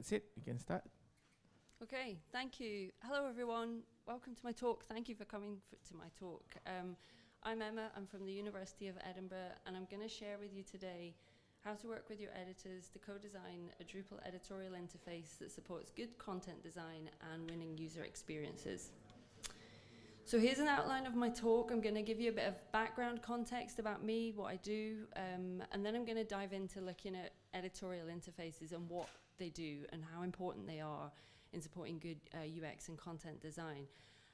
That's it, you can start. Okay, thank you. Hello, everyone. Welcome to my talk. Thank you for coming to my talk. Um, I'm Emma. I'm from the University of Edinburgh, and I'm going to share with you today how to work with your editors to co-design a Drupal editorial interface that supports good content design and winning user experiences. So here's an outline of my talk. I'm going to give you a bit of background context about me, what I do, um, and then I'm going to dive into looking at editorial interfaces and what they do and how important they are in supporting good uh, UX and content design.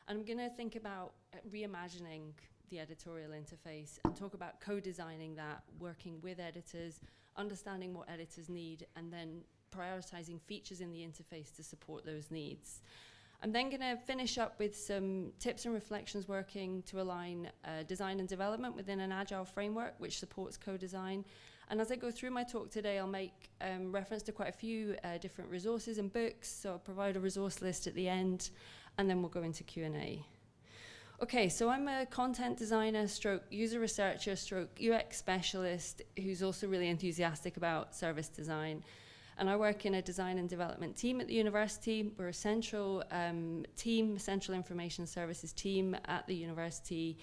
And I'm going to think about uh, reimagining the editorial interface and talk about co-designing that, working with editors, understanding what editors need, and then prioritizing features in the interface to support those needs. I'm then going to finish up with some tips and reflections working to align uh, design and development within an agile framework which supports co-design. And as I go through my talk today, I'll make um, reference to quite a few uh, different resources and books. So I'll provide a resource list at the end, and then we'll go into Q&A. Okay, so I'm a content designer, stroke user researcher, stroke UX specialist who's also really enthusiastic about service design and I work in a design and development team at the university. We're a central um, team, central information services team at the university.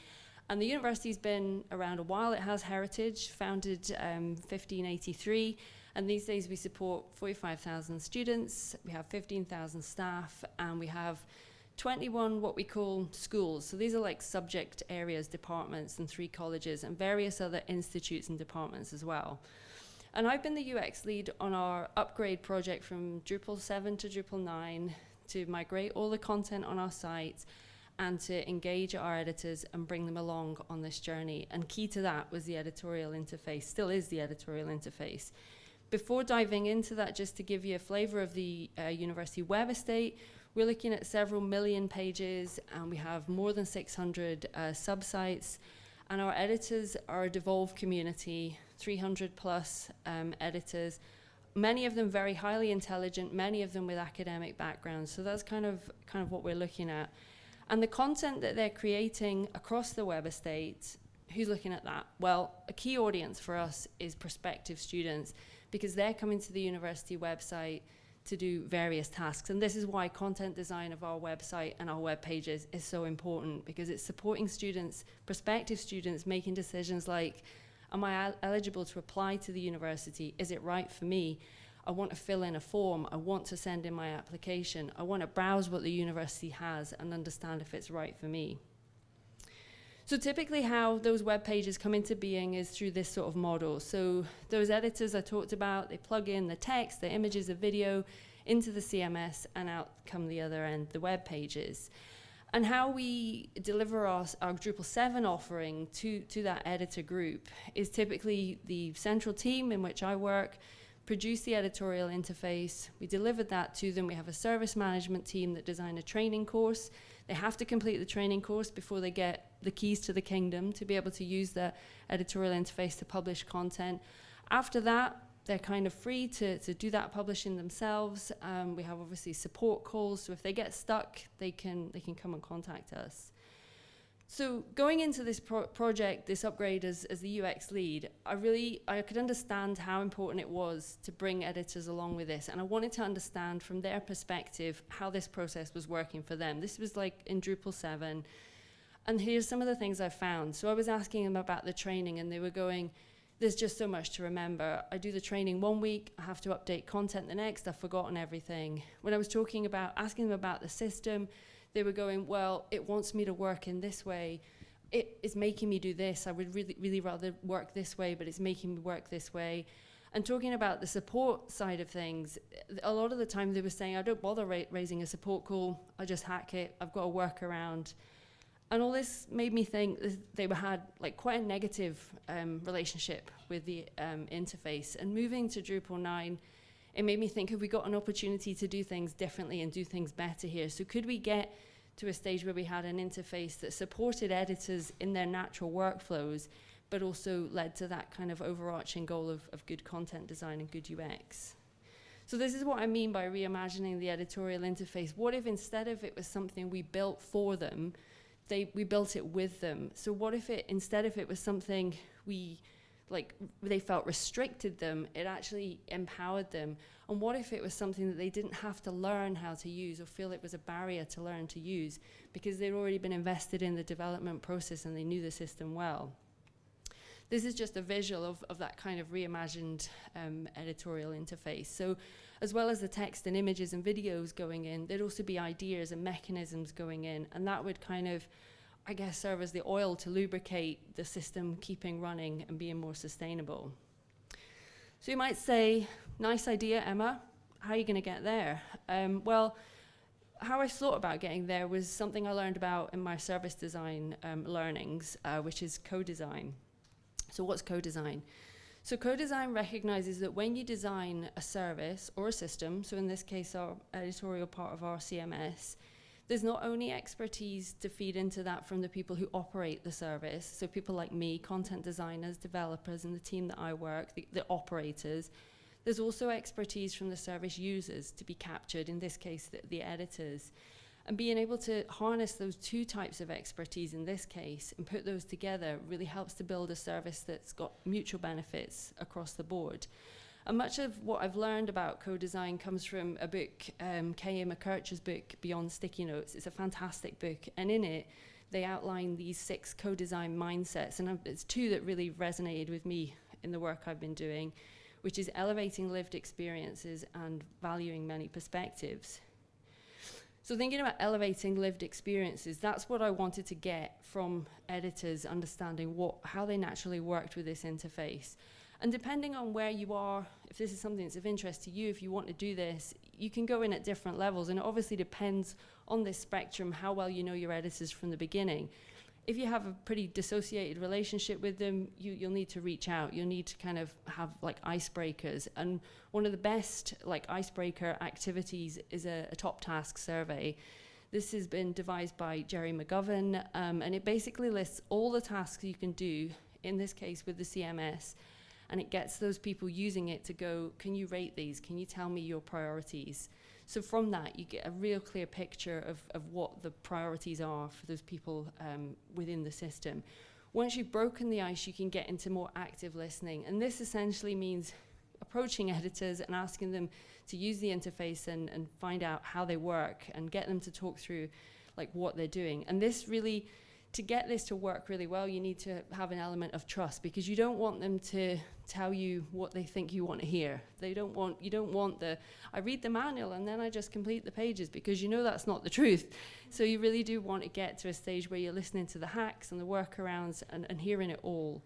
And the university's been around a while. It has heritage, founded um, 1583. And these days we support 45,000 students, we have 15,000 staff, and we have 21 what we call schools. So these are like subject areas, departments, and three colleges, and various other institutes and departments as well. And I've been the UX lead on our upgrade project from Drupal 7 to Drupal 9 to migrate all the content on our site and to engage our editors and bring them along on this journey. And key to that was the editorial interface, still is the editorial interface. Before diving into that, just to give you a flavor of the uh, university web estate, we're looking at several million pages and we have more than 600 uh, subsites. And our editors are a devolved community 300 plus um, editors, many of them very highly intelligent, many of them with academic backgrounds. So that's kind of, kind of what we're looking at. And the content that they're creating across the web estate, who's looking at that? Well, a key audience for us is prospective students because they're coming to the university website to do various tasks. And this is why content design of our website and our web pages is so important because it's supporting students, prospective students, making decisions like, Am I eligible to apply to the university? Is it right for me? I want to fill in a form. I want to send in my application. I want to browse what the university has and understand if it's right for me. So typically how those web pages come into being is through this sort of model. So those editors I talked about, they plug in the text, the images, the video into the CMS and out come the other end, the web pages and how we deliver our, our Drupal 7 offering to, to that editor group is typically the central team in which I work produce the editorial interface. We delivered that to them. We have a service management team that design a training course. They have to complete the training course before they get the keys to the kingdom to be able to use the editorial interface to publish content. After that, they're kind of free to, to do that publishing themselves. Um, we have obviously support calls, so if they get stuck, they can, they can come and contact us. So going into this pro project, this upgrade as, as the UX lead, I really, I could understand how important it was to bring editors along with this. And I wanted to understand from their perspective how this process was working for them. This was like in Drupal 7. And here's some of the things I found. So I was asking them about the training and they were going, there's just so much to remember. I do the training one week, I have to update content the next, I've forgotten everything. When I was talking about, asking them about the system, they were going, well, it wants me to work in this way. It is making me do this. I would really, really rather work this way, but it's making me work this way. And talking about the support side of things, a lot of the time they were saying, I don't bother ra raising a support call, I just hack it, I've got a workaround. And all this made me think they had like quite a negative um, relationship with the um, interface. And moving to Drupal 9, it made me think, have we got an opportunity to do things differently and do things better here? So could we get to a stage where we had an interface that supported editors in their natural workflows, but also led to that kind of overarching goal of, of good content design and good UX? So this is what I mean by reimagining the editorial interface. What if instead of it was something we built for them, they, we built it with them. So what if it, instead if it was something we like they felt restricted them, it actually empowered them. And what if it was something that they didn't have to learn how to use or feel it was a barrier to learn to use because they'd already been invested in the development process and they knew the system well? This is just a visual of, of that kind of reimagined um, editorial interface. So as well as the text and images and videos going in, there'd also be ideas and mechanisms going in, and that would kind of I guess, serve as the oil to lubricate the system keeping running and being more sustainable. So you might say, nice idea, Emma. How are you going to get there? Um, well, how I thought about getting there was something I learned about in my service design um, learnings, uh, which is co-design. So what's co-design? So co-design recognizes that when you design a service or a system, so in this case our editorial part of our CMS, there's not only expertise to feed into that from the people who operate the service, so people like me, content designers, developers, and the team that I work, the, the operators, there's also expertise from the service users to be captured, in this case, the, the editors. And being able to harness those two types of expertise in this case and put those together really helps to build a service that's got mutual benefits across the board. And much of what I've learned about co-design comes from a book, um, K.A. McKerch's book, Beyond Sticky Notes. It's a fantastic book. And in it, they outline these six co-design mindsets. And it's two that really resonated with me in the work I've been doing, which is elevating lived experiences and valuing many perspectives. So thinking about elevating lived experiences, that's what I wanted to get from editors understanding what, how they naturally worked with this interface. And depending on where you are, if this is something that's of interest to you, if you want to do this, you can go in at different levels. And it obviously depends on this spectrum how well you know your editors from the beginning. If you have a pretty dissociated relationship with them, you, you'll need to reach out. You'll need to kind of have like icebreakers. And one of the best like icebreaker activities is a, a top task survey. This has been devised by Gerry McGovern, um, and it basically lists all the tasks you can do, in this case with the CMS, and it gets those people using it to go, can you rate these? Can you tell me your priorities? So from that, you get a real clear picture of, of what the priorities are for those people um, within the system. Once you've broken the ice, you can get into more active listening. And this essentially means approaching editors and asking them to use the interface and, and find out how they work and get them to talk through like what they're doing. And this really to get this to work really well, you need to have an element of trust because you don't want them to tell you what they think you want to hear. They don't want, you don't want the, I read the manual and then I just complete the pages because you know that's not the truth. So you really do want to get to a stage where you're listening to the hacks and the workarounds and, and hearing it all.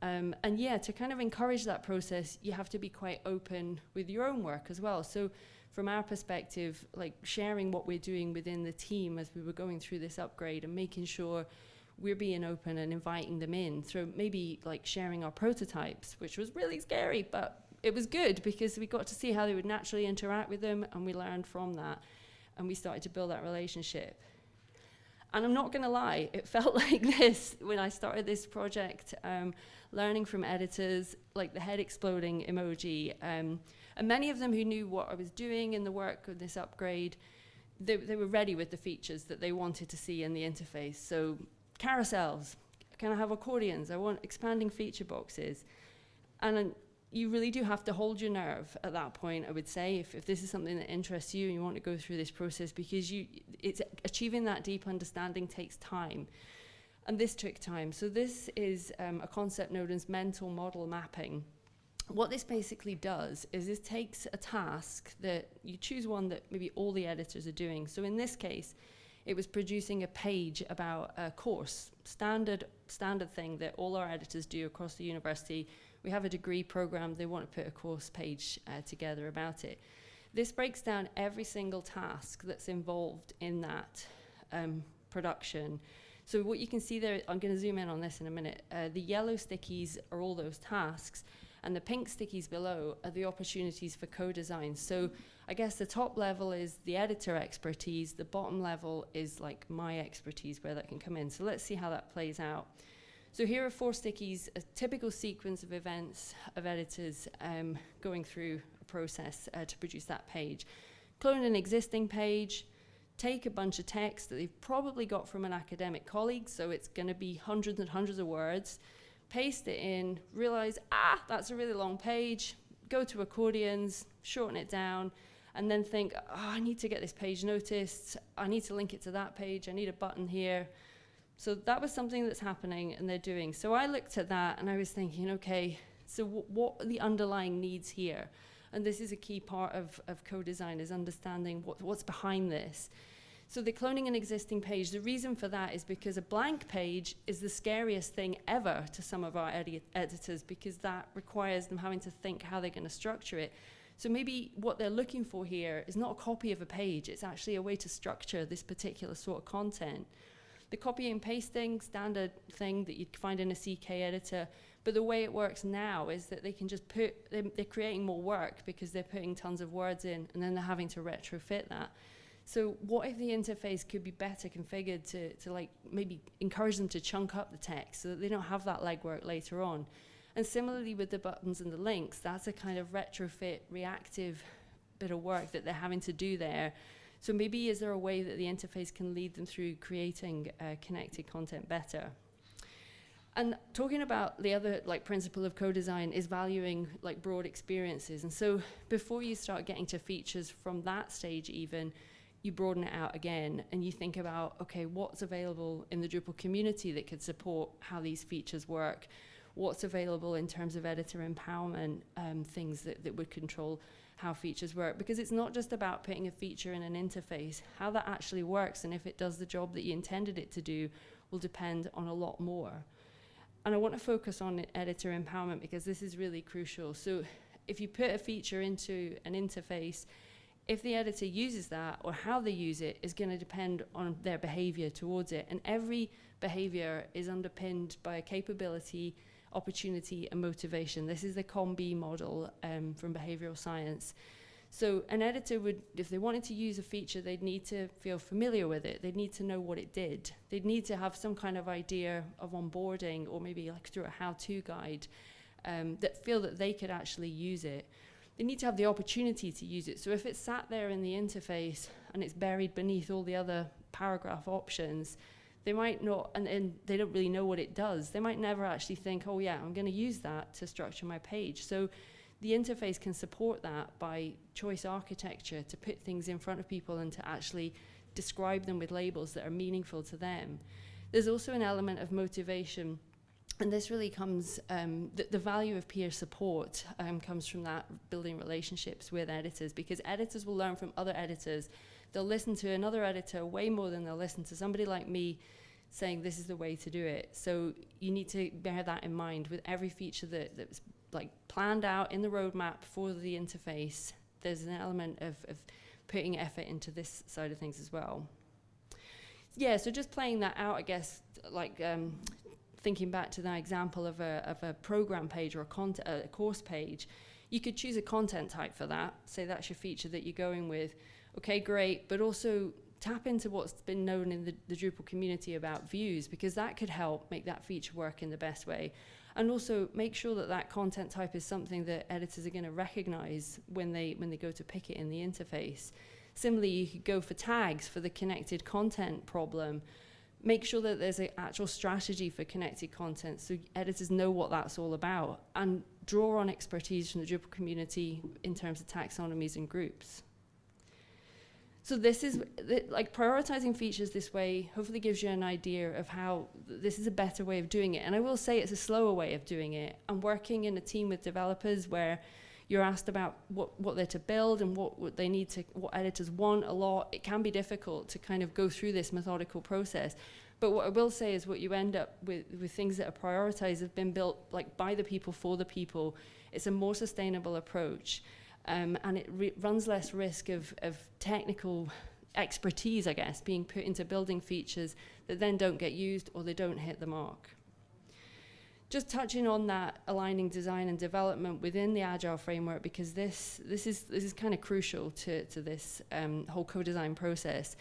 Um, and yeah, to kind of encourage that process, you have to be quite open with your own work as well. So from our perspective, like sharing what we're doing within the team as we were going through this upgrade and making sure we're being open and inviting them in through maybe like sharing our prototypes, which was really scary, but it was good because we got to see how they would naturally interact with them and we learned from that and we started to build that relationship. And I'm not going to lie, it felt like this when I started this project, um, learning from editors, like the head exploding emoji. Um, and many of them who knew what I was doing in the work of this upgrade, they, they were ready with the features that they wanted to see in the interface. So carousels, can I have accordions? I want expanding feature boxes. And you really do have to hold your nerve at that point, I would say, if, if this is something that interests you and you want to go through this process, because you, it's achieving that deep understanding takes time. And this took time. So this is um, a concept known as mental model mapping what this basically does is this takes a task that you choose one that maybe all the editors are doing. So in this case, it was producing a page about a course, standard standard thing that all our editors do across the university. We have a degree program, they want to put a course page uh, together about it. This breaks down every single task that's involved in that um, production. So what you can see there, I'm going to zoom in on this in a minute. Uh, the yellow stickies are all those tasks and the pink stickies below are the opportunities for co-design. So I guess the top level is the editor expertise, the bottom level is like my expertise where that can come in. So let's see how that plays out. So here are four stickies, a typical sequence of events of editors um, going through a process uh, to produce that page. Clone an existing page, take a bunch of text that they've probably got from an academic colleague, so it's going to be hundreds and hundreds of words, paste it in, realize, ah, that's a really long page, go to accordions, shorten it down, and then think, oh, I need to get this page noticed, I need to link it to that page, I need a button here. So that was something that's happening and they're doing. So I looked at that and I was thinking, okay, so what are the underlying needs here? And this is a key part of, of co-design is understanding what, what's behind this. So the cloning an existing page, the reason for that is because a blank page is the scariest thing ever to some of our edi editors because that requires them having to think how they're going to structure it. So maybe what they're looking for here is not a copy of a page, it's actually a way to structure this particular sort of content. The copy and pasting, standard thing that you'd find in a CKEditor, but the way it works now is that they can just put, they're, they're creating more work because they're putting tons of words in and then they're having to retrofit that. So what if the interface could be better configured to, to like maybe encourage them to chunk up the text so that they don't have that legwork later on? And similarly with the buttons and the links, that's a kind of retrofit, reactive bit of work that they're having to do there. So maybe is there a way that the interface can lead them through creating uh, connected content better? And talking about the other like principle of co-design is valuing like broad experiences. And so before you start getting to features from that stage even, you broaden it out again and you think about, okay, what's available in the Drupal community that could support how these features work? What's available in terms of editor empowerment, um, things that, that would control how features work? Because it's not just about putting a feature in an interface. How that actually works and if it does the job that you intended it to do will depend on a lot more. and I want to focus on editor empowerment because this is really crucial. So if you put a feature into an interface, if the editor uses that or how they use it is going to depend on their behavior towards it. And every behavior is underpinned by a capability, opportunity and motivation. This is the COMBI model um, from behavioral science. So an editor would, if they wanted to use a feature, they'd need to feel familiar with it. They'd need to know what it did. They'd need to have some kind of idea of onboarding or maybe like through a how-to guide um, that feel that they could actually use it they need to have the opportunity to use it. So if it's sat there in the interface and it's buried beneath all the other paragraph options, they might not, and, and they don't really know what it does. They might never actually think, oh yeah, I'm going to use that to structure my page. So the interface can support that by choice architecture to put things in front of people and to actually describe them with labels that are meaningful to them. There's also an element of motivation and this really comes, um, the, the, value of peer support um, comes from that building relationships with editors because editors will learn from other editors. They'll listen to another editor way more than they'll listen to somebody like me saying this is the way to do it. So you need to bear that in mind with every feature that, that's like planned out in the roadmap for the interface. There's an element of, of putting effort into this side of things as well. Yeah, so just playing that out, I guess, like um, thinking back to that example of a, of a program page or a, a course page, you could choose a content type for that. Say that's your feature that you're going with. Okay, great, but also tap into what's been known in the, the Drupal community about views because that could help make that feature work in the best way. And also make sure that that content type is something that editors are going to recognize when they, when they go to pick it in the interface. Similarly, you could go for tags for the connected content problem make sure that there's an actual strategy for connected content so editors know what that's all about and draw on expertise from the Drupal community in terms of taxonomies and groups. So this is, like prioritizing features this way hopefully gives you an idea of how this is a better way of doing it. And I will say it's a slower way of doing it. I'm working in a team with developers where you're asked about what, what they're to build and what, what they need to, what editors want a lot. It can be difficult to kind of go through this methodical process. But what I will say is what you end up with, with things that are prioritized have been built like by the people for the people. It's a more sustainable approach. um, and it runs less risk of, of technical expertise, I guess, being put into building features that then don't get used or they don't hit the mark. Just touching on that, aligning design and development within the Agile framework, because this, this is, this is kind of crucial to, to this um, whole co-design process.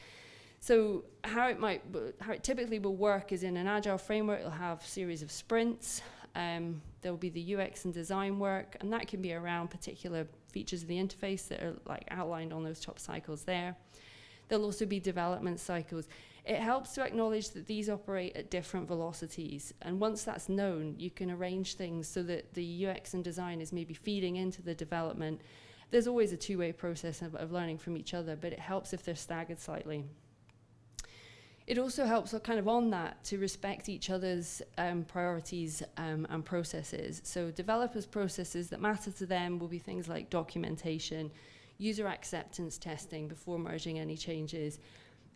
So how it might, how it typically will work is in an agile framework, it'll have a series of sprints. Um, there'll be the UX and design work, and that can be around particular features of the interface that are like outlined on those top cycles there. There'll also be development cycles It helps to acknowledge that these operate at different velocities. And once that's known, you can arrange things so that the UX and design is maybe feeding into the development. There's always a two-way process of, of learning from each other, but it helps if they're staggered slightly. It also helps kind of on that to respect each other's um, priorities um, and processes. So developers' processes that matter to them will be things like documentation, user acceptance testing before merging any changes,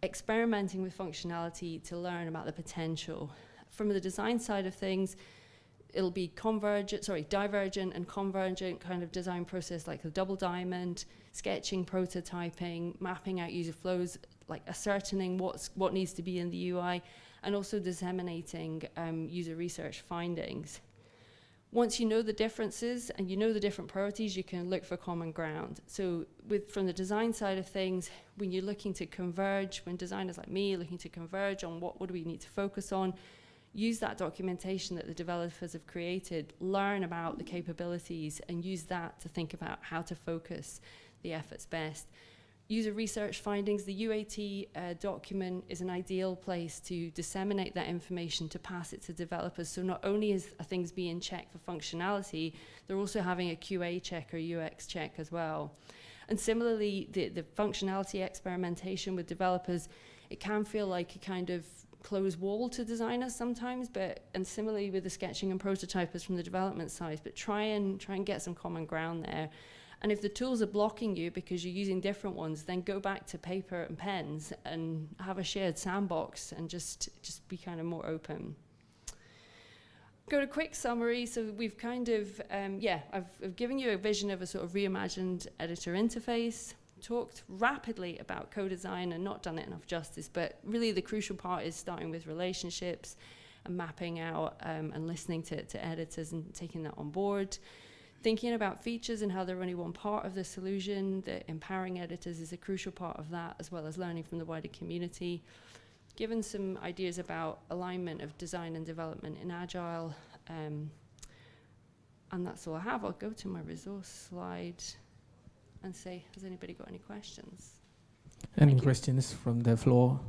experimenting with functionality to learn about the potential. From the design side of things, it'll be convergent, sorry, divergent and convergent kind of design process like the double diamond, sketching, prototyping, mapping out user flows like ascertaining what's, what needs to be in the UI, and also disseminating um, user research findings. Once you know the differences and you know the different priorities, you can look for common ground. So with, from the design side of things, when you're looking to converge, when designers like me are looking to converge on what, do we need to focus on, use that documentation that the developers have created, learn about the capabilities and use that to think about how to focus the efforts best user research findings, the UAT uh, document is an ideal place to disseminate that information to pass it to developers. So not only is things being checked for functionality, they're also having a QA check or UX check as well. And similarly, the, the functionality experimentation with developers, it can feel like a kind of closed wall to designers sometimes, but and similarly with the sketching and prototypers from the development side, but try and try and get some common ground there. And if the tools are blocking you because you're using different ones, then go back to paper and pens and have a shared sandbox and just, just be kind of more open. Go to quick summary. So we've kind of, um, yeah, I've, I've given you a vision of a sort of reimagined editor interface, talked rapidly about co-design and not done it enough justice, but really the crucial part is starting with relationships and mapping out um, and listening to, to editors and taking that on board thinking about features and how they're only one part of the solution, that empowering editors is a crucial part of that, as well as learning from the wider community. Given some ideas about alignment of design and development in Agile, um, and that's all I have. I'll go to my resource slide and say, has anybody got any questions? Any questions from the floor?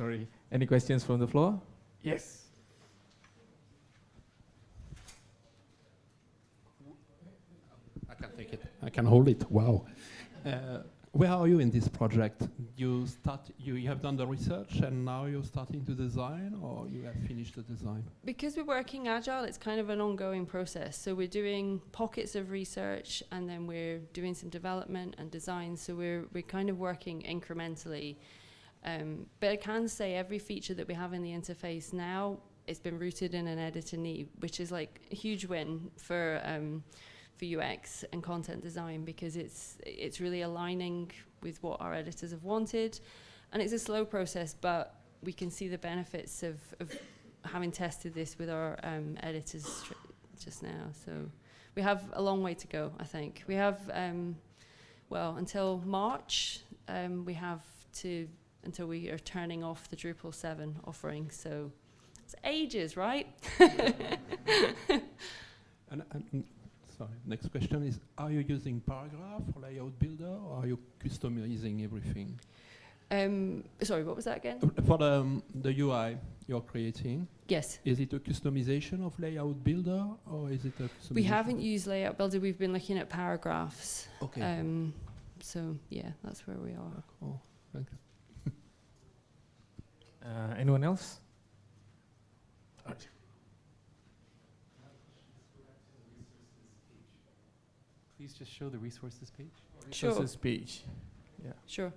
Sorry. Any questions from the floor? Yes. I can take it. I can hold it. Wow. Uh, where are you in this project? You start. You, you have done the research, and now you're starting to design, or you have finished the design? Because we're working agile, it's kind of an ongoing process. So we're doing pockets of research, and then we're doing some development and design. So we're we're kind of working incrementally. Um, but I can say every feature that we have in the interface now, it's been rooted in an editor need, which is like a huge win for um, for UX and content design because it's it's really aligning with what our editors have wanted, and it's a slow process, but we can see the benefits of, of having tested this with our um, editors just now. So we have a long way to go. I think we have um, well until March. Um, we have to until we are turning off the Drupal 7 offering. So it's ages, right? and, and, sorry, next question is, are you using Paragraph or Layout Builder or are you customizing everything? Um, sorry, what was that again? Uh, for the, um, the UI you're creating, yes. Is it a customization of Layout Builder or is it a We haven't used Layout Builder. We've been looking at paragraphs. Okay. Um, so yeah, that's where we are. Cool. Thanks. Uh, anyone else? Please just show the resources page. Sure. Resources page. Yeah. Sure.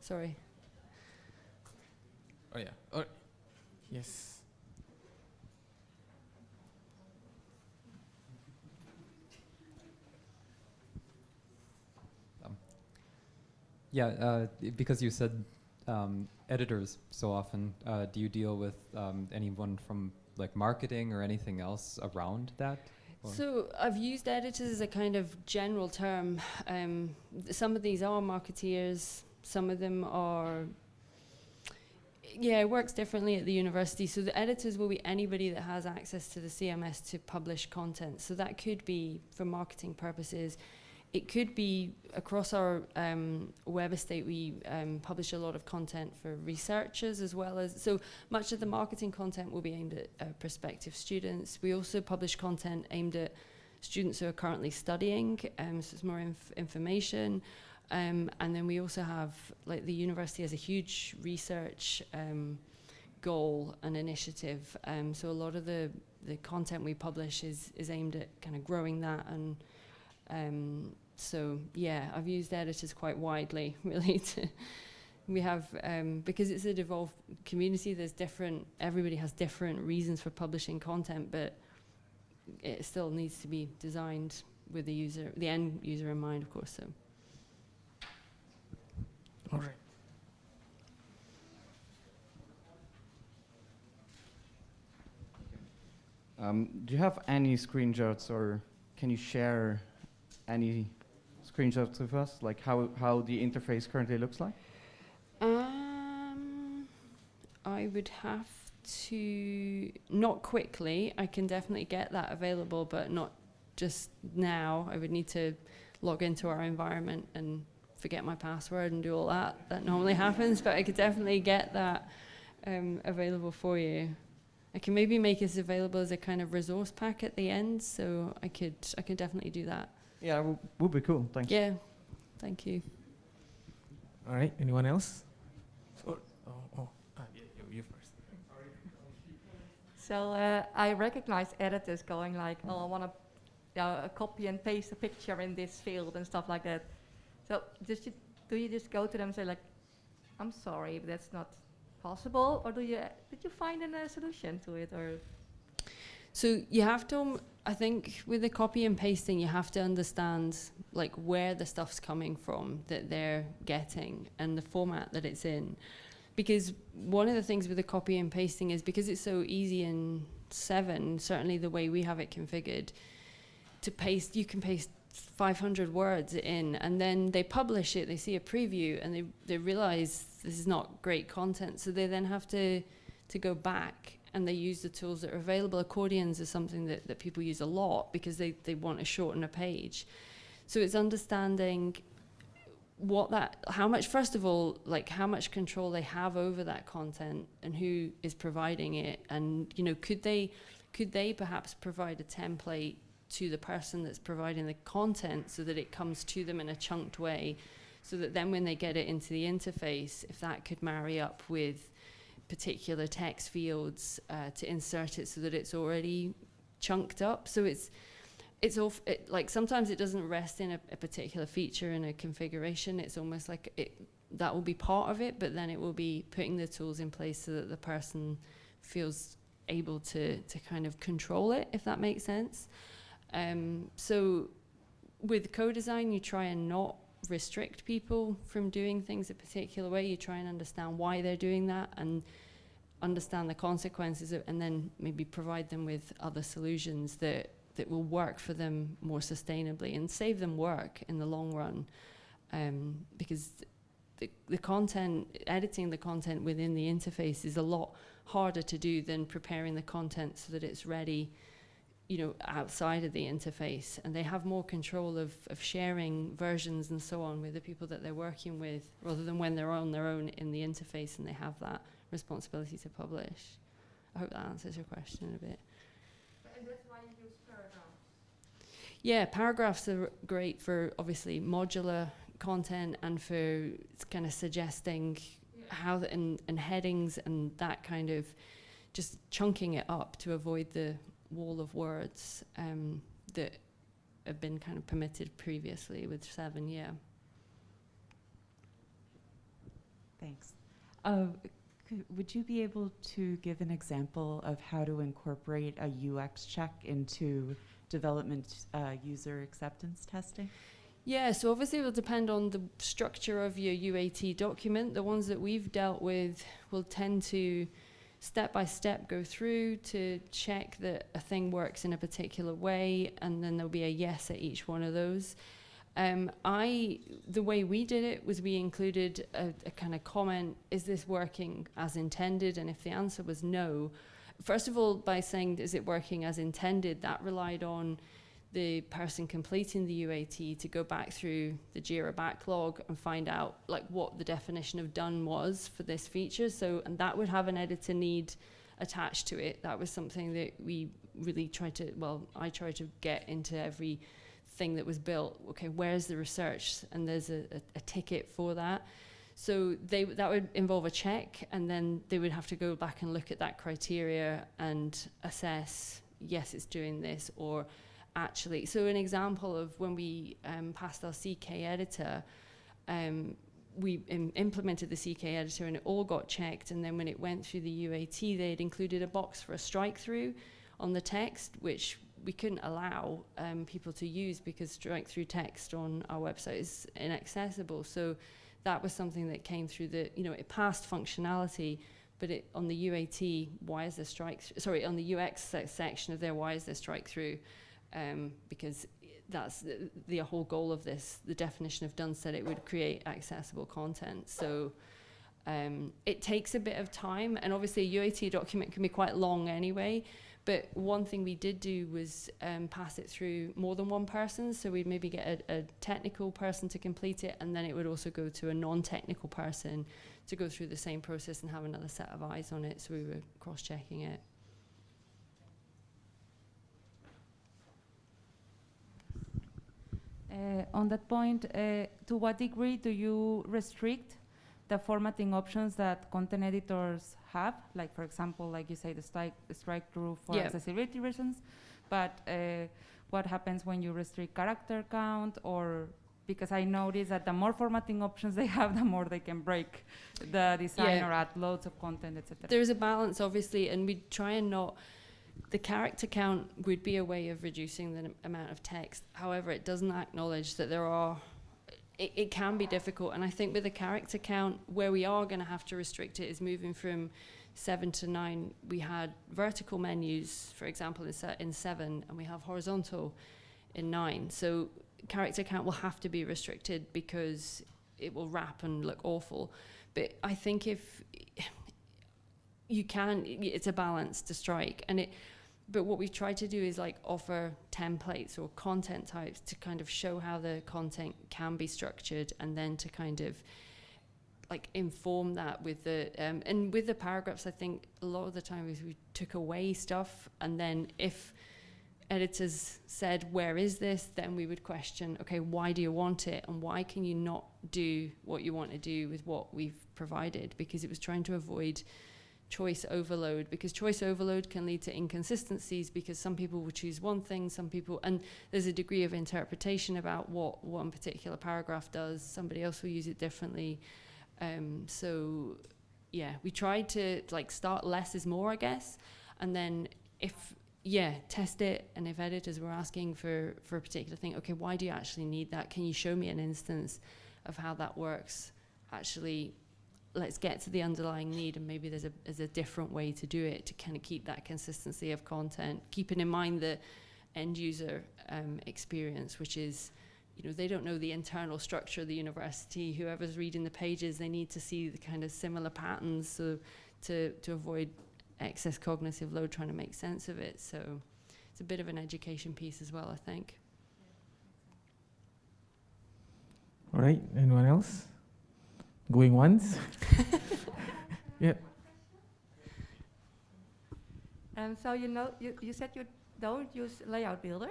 Sorry. Oh yeah. Oh, yes. Um, yeah, uh, because you said um, editors so often. Uh, do you deal with um, anyone from like marketing or anything else around that? So I've used editors as a kind of general term. Um, some of these are marketeers. Some of them are. Yeah, it works differently at the university. So the editors will be anybody that has access to the CMS to publish content. So that could be for marketing purposes. It could be across our um, web estate. We um, publish a lot of content for researchers as well as so much of the marketing content will be aimed at uh, prospective students. We also publish content aimed at students who are currently studying, um, so it's more inf information. Um, and then we also have, like, the university has a huge research um, goal and initiative. Um, so a lot of the, the content we publish is, is aimed at kind of growing that. And um, so, yeah, I've used editors quite widely, really, to. We have, um, because it's a devolved community, there's different, everybody has different reasons for publishing content, but it still needs to be designed with the user, the end user in mind, of course. So. All right. Um, do you have any screenshots or can you share any screenshots with us, like how, how the interface currently looks like? Um, I would have to not quickly. I can definitely get that available, but not just now. I would need to log into our environment and forget my password and do all that. That normally happens, but I could definitely get that um, available for you. I can maybe make this available as a kind of resource pack at the end, so I could I could definitely do that. Yeah, w- would be cool. Thanks. Yeah, thank you. All right. Anyone else? Oh, oh, oh. Ah, yeah, you, you first. So uh, I recognize editors going like, oh, I want to you know, copy and paste a picture in this field and stuff like that. So just you, do you just go to them and say like, I'm sorry, but that's not possible, or do you did you find a solution to it, or So you have to, um, I think, with the copy and pasting, you have to understand like where the stuff's coming from that they're getting and the format that it's in, because one of the things with the copy and pasting is because it's so easy in Seven, certainly the way we have it configured, to paste, you can paste 500 words in, and then they publish it, they see a preview, and they they realize this is not great content, so they then have to to go back and they use the tools that are available. Accordions is something that, that people use a lot because they, they want to shorten a page. So it's understanding what that, how much, first of all, like how much control they have over that content and who is providing it. And, you know, could they, could they perhaps provide a template to the person that's providing the content so that it comes to them in a chunked way so that then when they get it into the interface, if that could marry up with particular text fields uh, to insert it so that it's already chunked up. So it's it's all it, like sometimes it doesn't rest in a, a, particular feature in a configuration. It's almost like it that will be part of it, but then it will be putting the tools in place so that the person feels able to to kind of control it, if that makes sense. Um, so with co-design, you try and not restrict people from doing things a particular way. You try and understand why they're doing that and understand the consequences and then maybe provide them with other solutions that, that will work for them more sustainably and save them work in the long run. Um, because the, the content, editing the content within the interface is a lot harder to do than preparing the content so that it's ready you know, outside of the interface, and they have more control of, of sharing versions and so on with the people that they're working with, rather than when they're on their own in the interface and they have that responsibility to publish. I hope that answers your question a bit. and that's why you use paragraphs. Yeah, paragraphs are great for obviously modular content and for kind of suggesting Yeah. how the, and, and headings and that kind of just chunking it up to avoid the wall of words um, that have been kind of permitted previously with seven, yeah. Thanks. Uh, would you be able to give an example of how to incorporate a UX check into development uh, user acceptance testing? Yeah, so obviously it will depend on the structure of your UAT document. The ones that we've dealt with will tend to step by step go through to check that a thing works in a particular way, and then there'll be a yes at each one of those. Um, I the way we did it was we included a, a kind of comment: Is this working as intended? And if the answer was no, first of all, by saying is it working as intended, that relied on the person completing the UAT to go back through the Jira backlog and find out like what the definition of done was for this feature. So and that would have an editor need attached to it. That was something that we really tried to well, I tried to get into every thing that was built, okay, where's the research? And there's a, a, a ticket for that. So they, that would involve a check and then they would have to go back and look at that criteria and assess, yes, it's doing this or actually. So an example of when we um, passed our CK editor, um, we Im implemented the CK editor and it all got checked. And then when it went through the UAT, they'd included a box for a strike through on the text, which we couldn't allow um, people to use because strike through text on our website is inaccessible. So that was something that came through the, you know, it passed functionality, but it on the UAT, why is there strike? Th- sorry, on the UX se- section of there, why is there strike through? Um, because that's the, the whole goal of this. The definition of done said it would create accessible content. So. Um, it takes a bit of time, and obviously a UAT document can be quite long anyway. But one thing we did do was um, pass it through more than one person. So we'd maybe get a, a technical person to complete it, and then it would also go to a non technical person to go through the same process and have another set of eyes on it. So we were cross checking it. Uh, on that point, uh, to what degree do you restrict the formatting options that content editors have? Like, for example, like you say, the strike, strike through for Yeah. accessibility reasons. But uh, what happens when you restrict character count or because I notice that the more formatting options they have, the more they can break the design Yeah. or add loads of content, etc. There's a balance, obviously, and we try and not. The character count would be a way of reducing the amount of text. However, it doesn't acknowledge that there are. It, it can be difficult, and I think with the character count, where we are going to have to restrict it is moving from seven to nine. We had vertical menus, for example, in, se- in seven, and we have horizontal in nine. So character count will have to be restricted because it will wrap and look awful. But I think if you can, it's a balance to strike, and it. But what we've tried to do is like offer templates or content types to kind of show how the content can be structured, and then to kind of like inform that with the um, and with the paragraphs. I think a lot of the time we took away stuff, and then if editors said, Where is this? then we would question, Okay, why do you want it? And why can you not do what you want to do with what we've provided? Because it was trying to avoid choice overload, because choice overload can lead to inconsistencies because some people will choose one thing, some people, and there's a degree of interpretation about what one particular paragraph does, somebody else will use it differently. Um, so, yeah, we tried to like start less is more, I guess, and then if yeah, test it. And if editors were asking for, for a particular thing, okay, why do you actually need that? Can you show me an instance of how that works? Actually, let's get to the underlying need, and maybe there's a, there's a different way to do it to kind of keep that consistency of content, keeping in mind the end user um, experience, which is, you know, they don't know the internal structure of the university. Whoever's reading the pages, they need to see the kind of similar patterns so to, to avoid excess cognitive load trying to make sense of it. So it's a bit of an education piece as well, I think. All right, anyone else? Going once? yeah. And so you know, you, you said you don't use layout builder,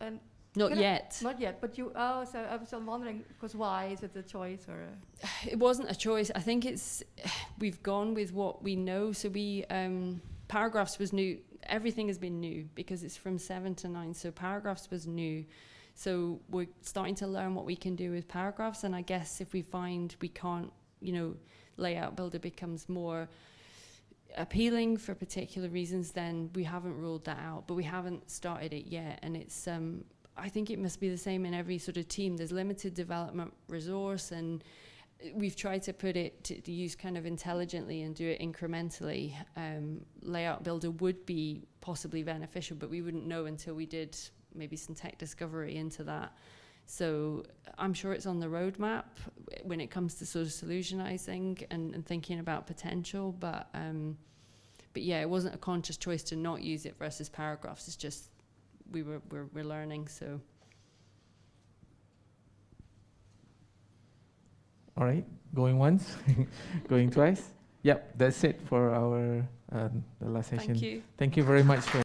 and Not Can I- yet. not yet. But you, oh, so I was wondering, because why is it a choice or? A It wasn't a choice. I think it's we've gone with what we know. So we um, paragraphs was new. Everything has been new because it's from seven to nine. So paragraphs was new. So we're starting to learn what we can do with paragraphs. And I guess if we find we can't, you know, layout builder becomes more appealing for particular reasons, then we haven't ruled that out. But we haven't started it yet. And it's um, I think it must be the same in every sort of team. There's limited development resource, and we've tried to put it to, to use kind of intelligently and do it incrementally. Um, layout builder would be possibly beneficial, but we wouldn't know until we did maybe some tech discovery into that. So I'm sure it's on the roadmap when it comes to sort of solutionizing and, and thinking about potential, but um, but yeah, it wasn't a conscious choice to not use it versus paragraphs. It's just we were we're, we're learning. So All right, going once, going twice. Yep, that's it for our uh, the last session. thank you. Thank you very much for.